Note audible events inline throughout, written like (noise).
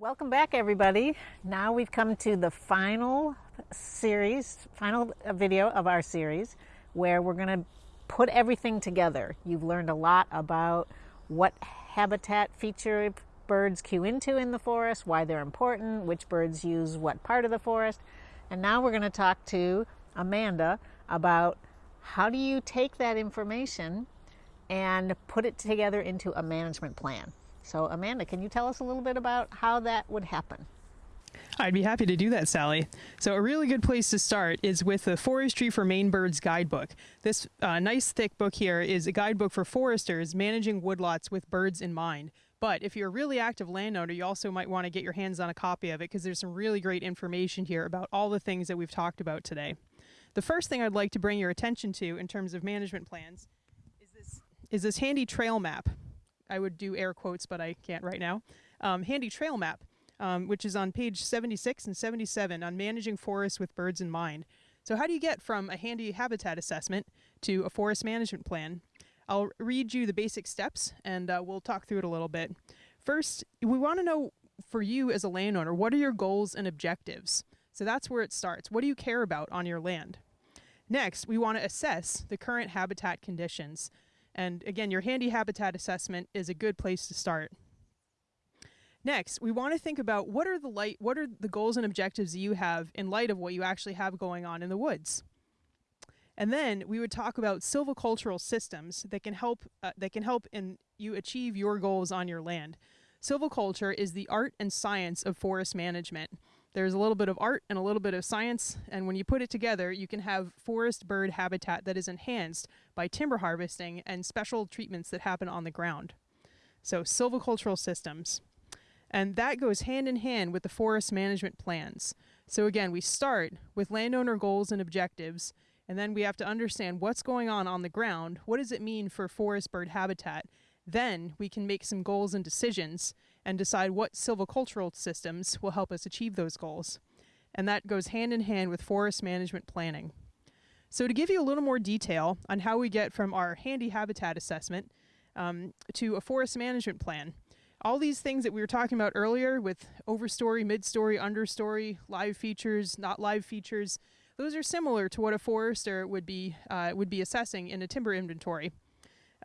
Welcome back everybody. Now we've come to the final series, final uh, video of our series where we're going to put everything together. You've learned a lot about what habitat feature birds cue into in the forest, why they're important, which birds use what part of the forest. And now we're going to talk to Amanda about how do you take that information and put it together into a management plan. So Amanda, can you tell us a little bit about how that would happen? I'd be happy to do that, Sally. So a really good place to start is with the Forestry for Maine Birds guidebook. This uh, nice thick book here is a guidebook for foresters managing woodlots with birds in mind. But if you're a really active landowner, you also might want to get your hands on a copy of it because there's some really great information here about all the things that we've talked about today. The first thing I'd like to bring your attention to in terms of management plans is this, is this handy trail map. I would do air quotes, but I can't right now. Um, handy trail map, um, which is on page 76 and 77 on managing forests with birds in mind. So how do you get from a handy habitat assessment to a forest management plan? I'll read you the basic steps and uh, we'll talk through it a little bit. First, we want to know for you as a landowner, what are your goals and objectives? So that's where it starts. What do you care about on your land? Next, we want to assess the current habitat conditions. And again, your handy habitat assessment is a good place to start. Next, we want to think about what are the light, what are the goals and objectives you have in light of what you actually have going on in the woods. And then we would talk about silvicultural systems that can help uh, that can help in you achieve your goals on your land. Silviculture is the art and science of forest management. There's a little bit of art and a little bit of science, and when you put it together, you can have forest bird habitat that is enhanced by timber harvesting and special treatments that happen on the ground. So silvicultural systems. And that goes hand in hand with the forest management plans. So again, we start with landowner goals and objectives, and then we have to understand what's going on on the ground. What does it mean for forest bird habitat? Then we can make some goals and decisions and decide what silvicultural systems will help us achieve those goals. And that goes hand in hand with forest management planning. So to give you a little more detail on how we get from our handy habitat assessment um, to a forest management plan, all these things that we were talking about earlier with overstory, midstory, understory, live features, not live features, those are similar to what a forester would be, uh, would be assessing in a timber inventory.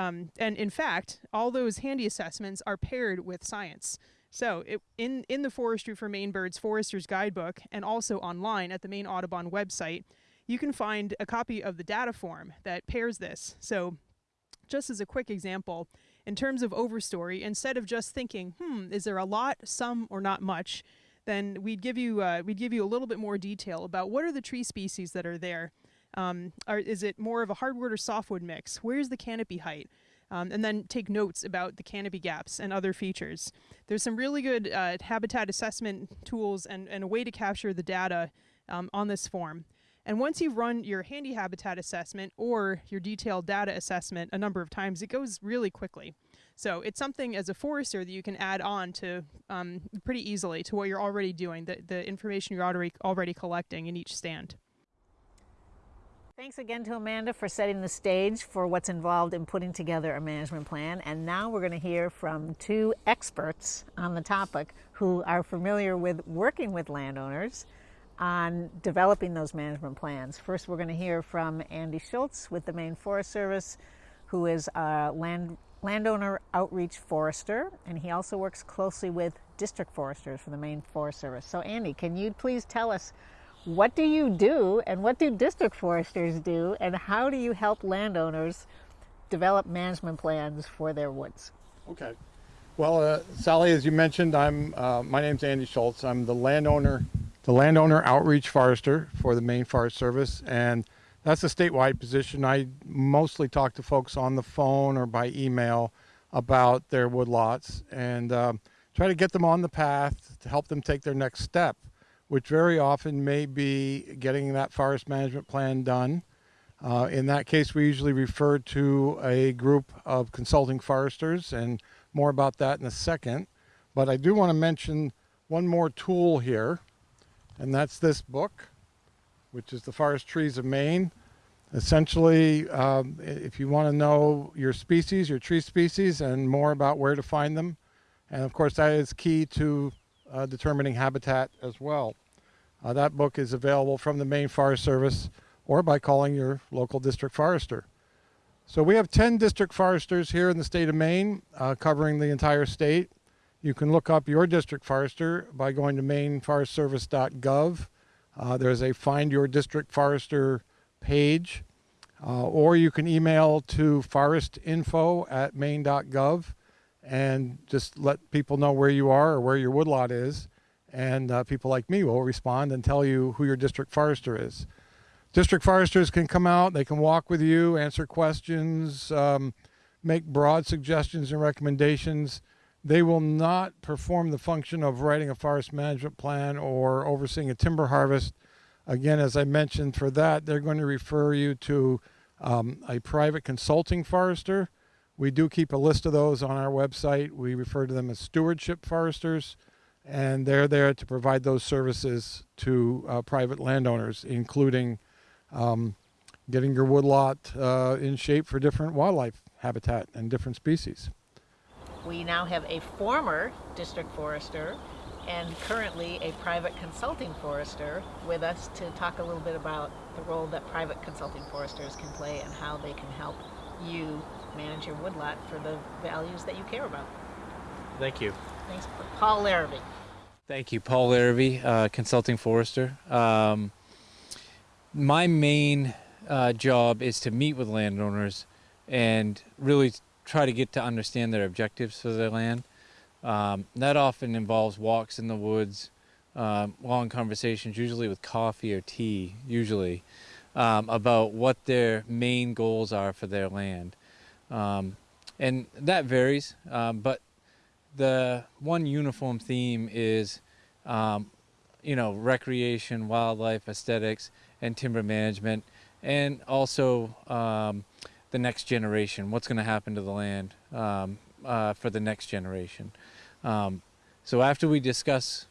Um, and in fact, all those handy assessments are paired with science. So it, in, in the Forestry for Maine Birds Forester's Guidebook and also online at the Maine Audubon website, you can find a copy of the data form that pairs this. So just as a quick example, in terms of overstory, instead of just thinking, hmm, is there a lot, some, or not much, then we'd give you uh, we'd give you a little bit more detail about what are the tree species that are there. Um, or is it more of a hardwood or softwood mix? Where's the canopy height? Um, and then take notes about the canopy gaps and other features. There's some really good uh, habitat assessment tools and, and a way to capture the data um, on this form. And once you've run your handy habitat assessment or your detailed data assessment a number of times, it goes really quickly. So it's something as a forester that you can add on to um, pretty easily to what you're already doing, the, the information you're already, already collecting in each stand. Thanks again to Amanda for setting the stage for what's involved in putting together a management plan. And now we're going to hear from two experts on the topic who are familiar with working with landowners on developing those management plans. First, we're going to hear from Andy Schultz with the Maine Forest Service, who is a land, landowner outreach forester, and he also works closely with district foresters for the Maine Forest Service. So Andy, can you please tell us what do you do and what do district foresters do and how do you help landowners develop management plans for their woods? Okay. Well, uh, Sally, as you mentioned, I'm uh, my name's Andy Schultz. I'm the landowner the landowner outreach forester for the Maine Forest Service, and that's a statewide position. I mostly talk to folks on the phone or by email about their woodlots and um, try to get them on the path to help them take their next step, which very often may be getting that forest management plan done. Uh, in that case, we usually refer to a group of consulting foresters, and more about that in a second. But I do want to mention one more tool here and that's this book, which is The Forest Trees of Maine. Essentially, um, if you want to know your species, your tree species, and more about where to find them, and of course that is key to uh, determining habitat as well. Uh, that book is available from the Maine Forest Service or by calling your local district forester. So we have 10 district foresters here in the state of Maine uh, covering the entire state. You can look up your district forester by going to maineforestservice.gov. Uh, there's a Find Your District Forester page, uh, or you can email to forestinfo at maine.gov and just let people know where you are or where your woodlot is. And uh, people like me will respond and tell you who your district forester is. District foresters can come out, they can walk with you, answer questions, um, make broad suggestions and recommendations. They will not perform the function of writing a forest management plan or overseeing a timber harvest. Again, as I mentioned, for that, they're going to refer you to um, a private consulting forester. We do keep a list of those on our website. We refer to them as stewardship foresters, and they're there to provide those services to uh, private landowners, including um, getting your woodlot uh, in shape for different wildlife habitat and different species. We now have a former district forester and currently a private consulting forester with us to talk a little bit about the role that private consulting foresters can play and how they can help you manage your woodlot for the values that you care about. Thank you. Thanks, Paul Larrabee. Thank you, Paul Larrabee, uh, consulting forester. Um, my main uh, job is to meet with landowners and really try to get to understand their objectives for their land. Um, that often involves walks in the woods, um, long conversations, usually with coffee or tea, usually, um, about what their main goals are for their land. Um, and that varies, um, but the one uniform theme is, um, you know, recreation, wildlife, aesthetics, and timber management, and also um, the next generation. What's going to happen to the land um, uh, for the next generation? Um, so after we discuss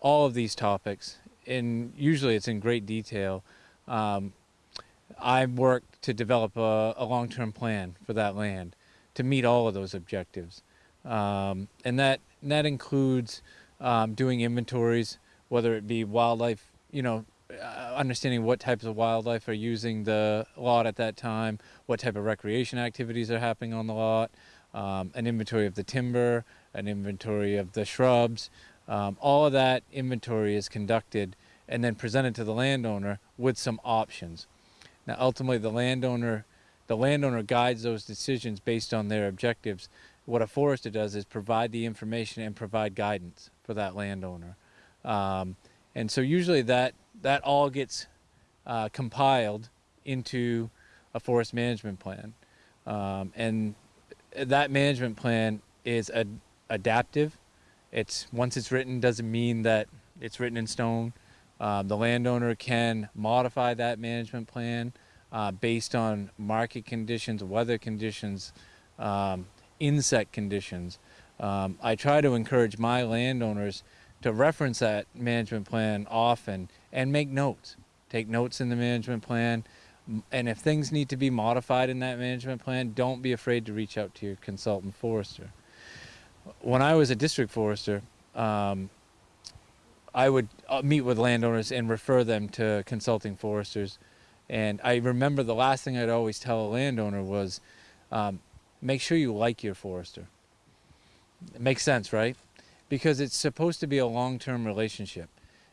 all of these topics, and usually it's in great detail, um, I work to develop a, a long-term plan for that land to meet all of those objectives. Um, and that, that includes um, doing inventories, whether it be wildlife, you know, uh, understanding what types of wildlife are using the lot at that time, what type of recreation activities are happening on the lot, um, an inventory of the timber, an inventory of the shrubs. Um, all of that inventory is conducted and then presented to the landowner with some options. Now, ultimately, the landowner, the landowner guides those decisions based on their objectives. What a forester does is provide the information and provide guidance for that landowner. Um, and so usually that that all gets uh, compiled into a forest management plan. Um, and that management plan is ad adaptive. It's once it's written doesn't mean that it's written in stone. Um, the landowner can modify that management plan uh, based on market conditions, weather conditions, um, insect conditions. Um, I try to encourage my landowners to reference that management plan often and make notes. Take notes in the management plan. And if things need to be modified in that management plan, don't be afraid to reach out to your consultant forester. When I was a district forester, um, I would uh, meet with landowners and refer them to consulting foresters. And I remember the last thing I'd always tell a landowner was, um, make sure you like your forester. It makes sense, right? Because it's supposed to be a long-term relationship.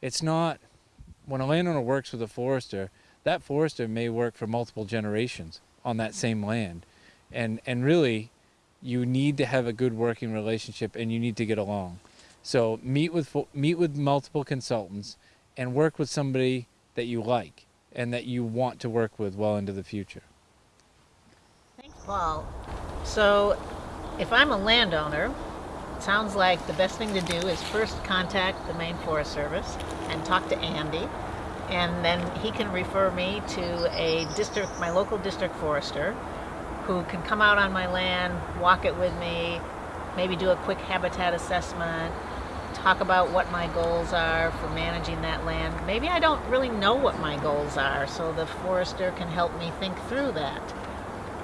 It's not when a landowner works with a forester, that forester may work for multiple generations on that same land. And, and really, you need to have a good working relationship and you need to get along. So meet with, meet with multiple consultants and work with somebody that you like and that you want to work with well into the future. Thanks, Paul. So if I'm a landowner, it sounds like the best thing to do is first contact the Maine Forest Service and talk to Andy. And then he can refer me to a district, my local district forester, who can come out on my land, walk it with me, maybe do a quick habitat assessment, talk about what my goals are for managing that land. Maybe I don't really know what my goals are, so the forester can help me think through that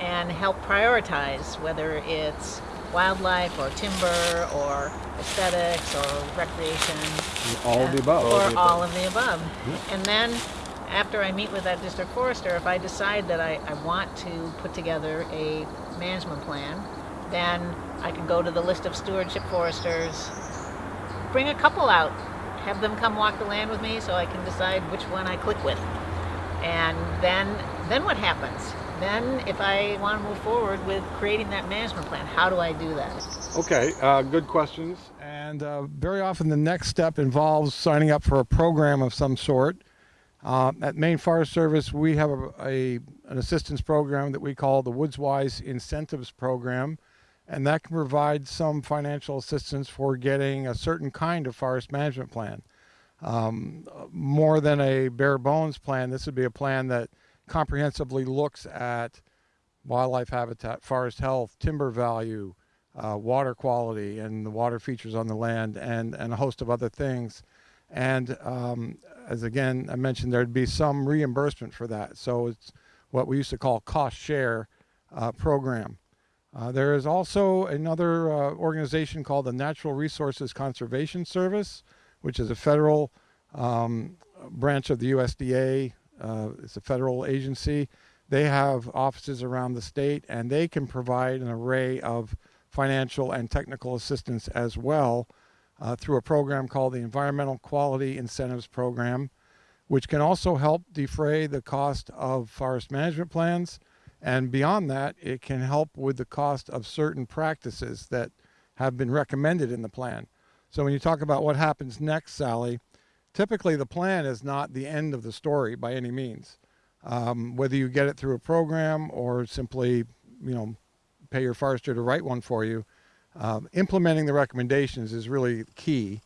and help prioritize whether it's wildlife or timber or aesthetics or recreation. All of the above. Or all of the above. And then after I meet with that district forester, if I decide that I, I want to put together a management plan, then I can go to the list of stewardship foresters, bring a couple out, have them come walk the land with me so I can decide which one I click with. And then, then what happens? Then if I want to move forward with creating that management plan, how do I do that? Okay, uh, good questions. And uh, very often the next step involves signing up for a program of some sort. Uh, at Maine Forest Service, we have a, a, an assistance program that we call the Woodswise Incentives Program, and that can provide some financial assistance for getting a certain kind of forest management plan. Um, more than a bare bones plan, this would be a plan that comprehensively looks at wildlife habitat, forest health, timber value, uh, water quality, and the water features on the land, and, and a host of other things. And um, as again I mentioned, there'd be some reimbursement for that. So it's what we used to call cost share uh, program. Uh, there is also another uh, organization called the Natural Resources Conservation Service, which is a federal um, branch of the USDA. Uh, it's a federal agency. They have offices around the state and they can provide an array of financial and technical assistance as well uh, through a program called the Environmental Quality Incentives Program, which can also help defray the cost of forest management plans. And beyond that, it can help with the cost of certain practices that have been recommended in the plan. So when you talk about what happens next, Sally, typically the plan is not the end of the story by any means. Um, whether you get it through a program or simply, you know, pay your forester to write one for you, um, implementing the recommendations is really key.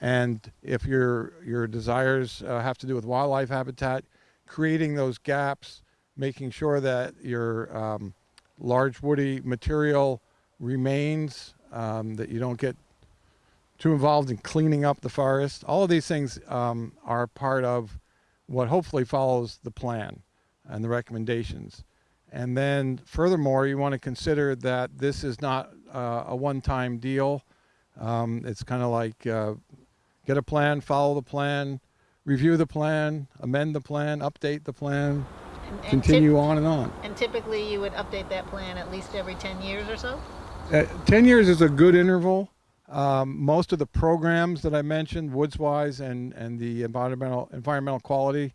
And if your your desires uh, have to do with wildlife habitat, creating those gaps, making sure that your um, large woody material remains, um, that you don't get too involved in cleaning up the forest. All of these things um, are part of what hopefully follows the plan and the recommendations. And then furthermore, you want to consider that this is not uh, a one-time deal. Um, it's kind of like uh, get a plan, follow the plan, review the plan, amend the plan, update the plan, And, and continue on and on. And typically you would update that plan at least every 10 years or so? Uh, 10 years is a good interval. Um, most of the programs that I mentioned, Woodswise and, and the environmental, environmental quality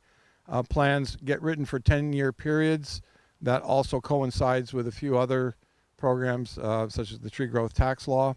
uh, plans get written for 10 year periods. That also coincides with a few other programs uh, such as the tree growth tax law.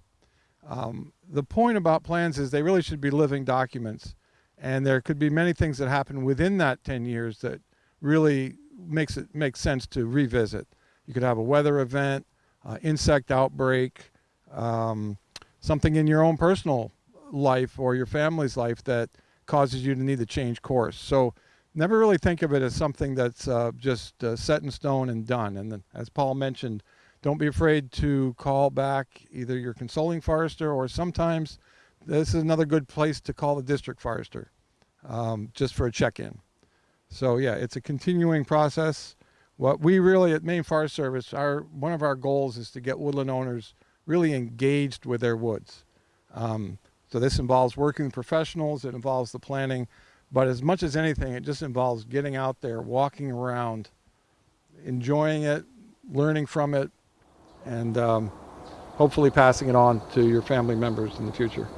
Um, the point about plans is they really should be living documents. And there could be many things that happen within that 10 years that really makes it makes sense to revisit. You could have a weather event, uh, insect outbreak, um, something in your own personal life or your family's life that causes you to need to change course. So never really think of it as something that's uh, just uh, set in stone and done. And then, as Paul mentioned, don't be afraid to call back either your consulting forester or sometimes this is another good place to call the district forester um, just for a check-in. So yeah, it's a continuing process. What we really at Maine Forest Service, our one of our goals is to get woodland owners really engaged with their woods. Um, so this involves working with professionals, it involves the planning, but as much as anything, it just involves getting out there, walking around, enjoying it, learning from it, and um, hopefully passing it on to your family members in the future.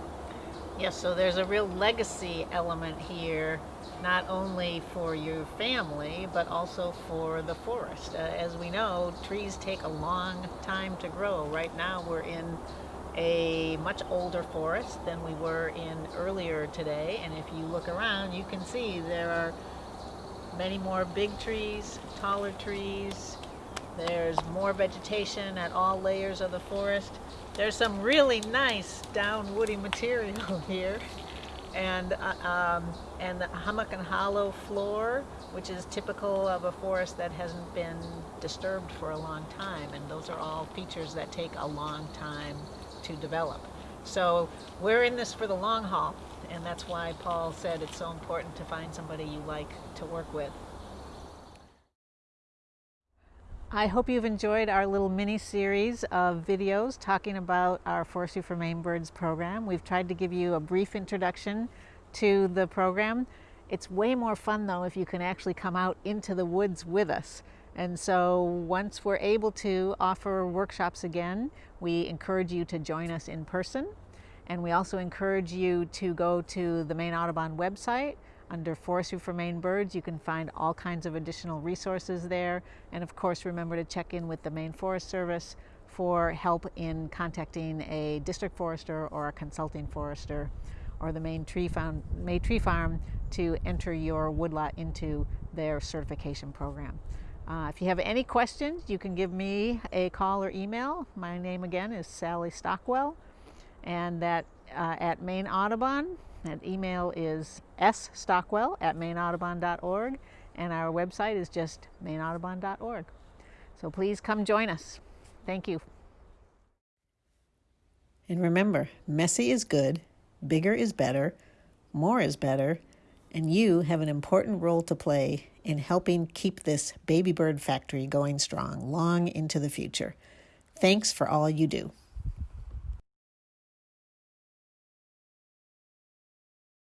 Yes, so there's a real legacy element here, not only for your family, but also for the forest. Uh, as we know, trees take a long time to grow. Right now, we're in a much older forest than we were in earlier today, and if you look around, you can see there are many more big trees, taller trees. There's more vegetation at all layers of the forest. There's some really nice down woody material (laughs) here. And, uh, um, and the hummock and hollow floor, which is typical of a forest that hasn't been disturbed for a long time. And those are all features that take a long time to develop. So we're in this for the long haul, and that's why Paul said it's so important to find somebody you like to work with. I hope you've enjoyed our little mini series of videos talking about our Forestry for Maine Birds program. We've tried to give you a brief introduction to the program. It's way more fun though if you can actually come out into the woods with us. And so once we're able to offer workshops again, we encourage you to join us in person. And we also encourage you to go to the Maine Audubon website under Forestry for Maine Birds. You can find all kinds of additional resources there. And of course, remember to check in with the Maine Forest Service for help in contacting a district forester or a consulting forester or the Maine Tree Farm, Maine Tree Farm to enter your woodlot into their certification program. Uh, if you have any questions, you can give me a call or email. My name again is Sally Stockwell, and that uh, at Maine Audubon. That email is sstockwell at maineaudubon.org, and our website is just maineaudubon.org. So please come join us. Thank you. And remember, messy is good, bigger is better, more is better, and you have an important role to play in helping keep this baby bird factory going strong long into the future. Thanks for all you do.